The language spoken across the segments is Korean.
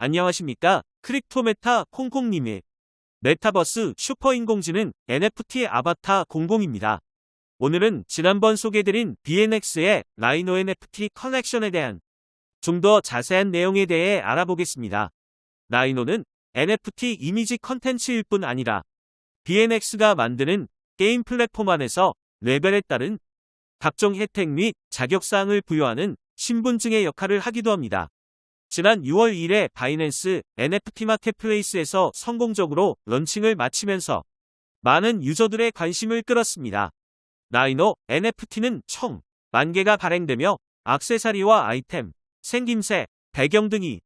안녕하십니까? 크립토메타 콩콩님의 메타버스 슈퍼인공지능 NFT 아바타 공공입니다. 오늘은 지난번 소개드린 BNX의 라이노 NFT 컬렉션에 대한 좀 더 자세한 내용에 대해 알아보겠습니다. 라이노는 NFT 이미지 컨텐츠일 뿐 아니라 BNX가 만드는 게임 플랫폼 안에서 레벨에 따른 각종 혜택 및 자격사항을 부여하는 신분증의 역할을 하기도 합니다. 지난 6월 1일 바이낸스 NFT marketplace에서 성공적으로 런칭을 마치면서 많은 유저들의 관심을 끌었습니다. 라이노 NFT는 총 만개가 발행되며 악세사리와 아이템, 생김새, 배경 등이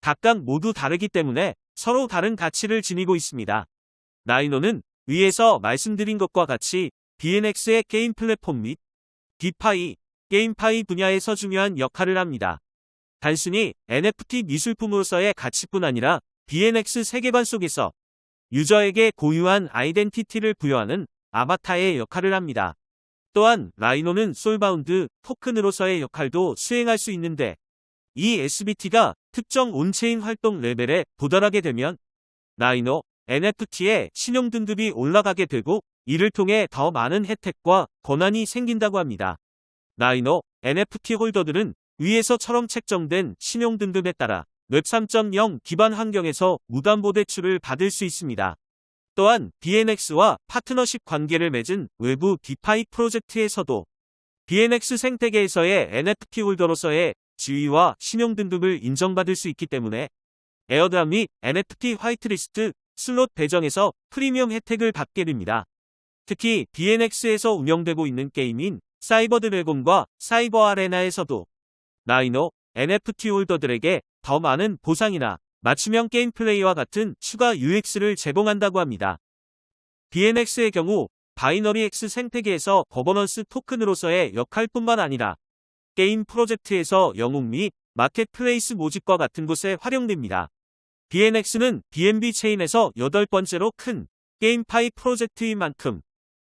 각각 모두 다르기 때문에 서로 다른 가치를 지니고 있습니다. 라이노는 위에서 말씀드린 것과 같이 BNX의 게임 플랫폼 및 DeFi, GameFi 분야에서 중요한 역할을 합니다. 단순히 NFT 미술품으로서의 가치뿐 아니라 BNX 세계관 속에서 유저에게 고유한 아이덴티티를 부여하는 아바타의 역할을 합니다. 또한 라이노는 soulbound 토큰으로서의 역할도 수행할 수 있는데 이 SBT가 특정 on-chain 활동 레벨에 도달하게 되면 라이노 NFT의 신용 등급이 올라가게 되고 이를 통해 더 많은 혜택과 권한이 생긴다고 합니다. 라이노 NFT holder들은 위에서처럼 책정된 신용 등급에 따라 웹 3.0 기반 환경에서 무담보 대출을 받을 수 있습니다. 또한 BNX와 파트너십 관계를 맺은 외부 DeFi 프로젝트에서도 BNX 생태계에서의 NFT holder로서의 지위와 신용 등급을 인정받을 수 있기 때문에 airdrop 및 NFT whitelist slot 배정에서 프리미엄 혜택을 받게 됩니다. 특히 BNX에서 운영되고 있는 게임인 사이버 드래곤과 사이버 아레나에서도 라이노 NFT holder들에게 더 많은 보상이나 맞춤형 게임 플레이와 같은 추가 UX를 제공한다고 합니다. BNX의 경우 바이너리 X 생태계에서 거버넌스 토큰으로서의 역할뿐만 아니라 게임 프로젝트에서 영웅 및 마켓플레이스 모집과 같은 곳에 활용됩니다. BNX는 BNB 체인에서 여덟 번째로 큰 GameFi 프로젝트인 만큼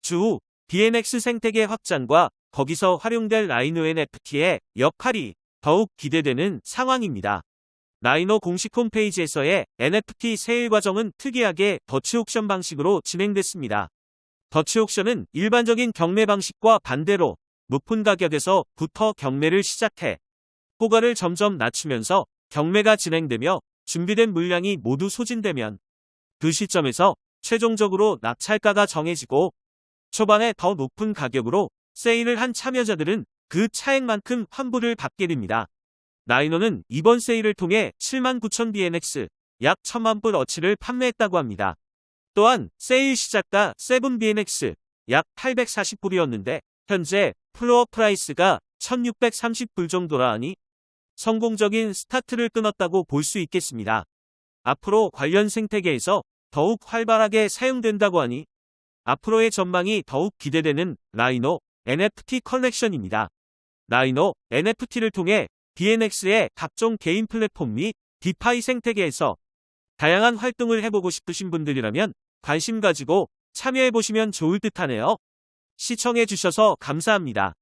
추후 BNX 생태계 확장과 거기서 활용될 라이노 NFT의 역할이 더욱 기대되는 상황입니다. 라이노 공식 홈페이지에서의 NFT 세일 과정은 특이하게 Dutch auction 방식으로 진행됐습니다. Dutch auction은 일반적인 경매 방식과 반대로 높은 가격에서 부터 경매를 시작해 호가를 점점 낮추면서 경매가 진행되며 준비된 물량이 모두 소진되면 그 시점에서 최종적으로 낙찰가가 정해지고 초반에 더 높은 가격으로 세일을 한 참여자들은 그 차액만큼 환불을 받게 됩니다. 라이노는 이번 세일을 통해 79,000 BNX 약 1,000만 불 어치를 판매했다고 합니다. 또한 세일 시작가 7BNX 약 840불이었는데 현재 floor price가 1630불 정도라 하니 성공적인 스타트를 끊었다고 볼 수 있겠습니다. 앞으로 관련 생태계에서 더욱 활발하게 사용된다고 하니 앞으로의 전망이 더욱 기대되는 라이노 NFT 컬렉션입니다. 라이노 NFT를 통해 BNX의 각종 게임 플랫폼 및 DeFi 생태계에서 다양한 활동을 해보고 싶으신 분들이라면 관심 가지고 참여해보시면 좋을 듯 하네요. 시청해주셔서 감사합니다.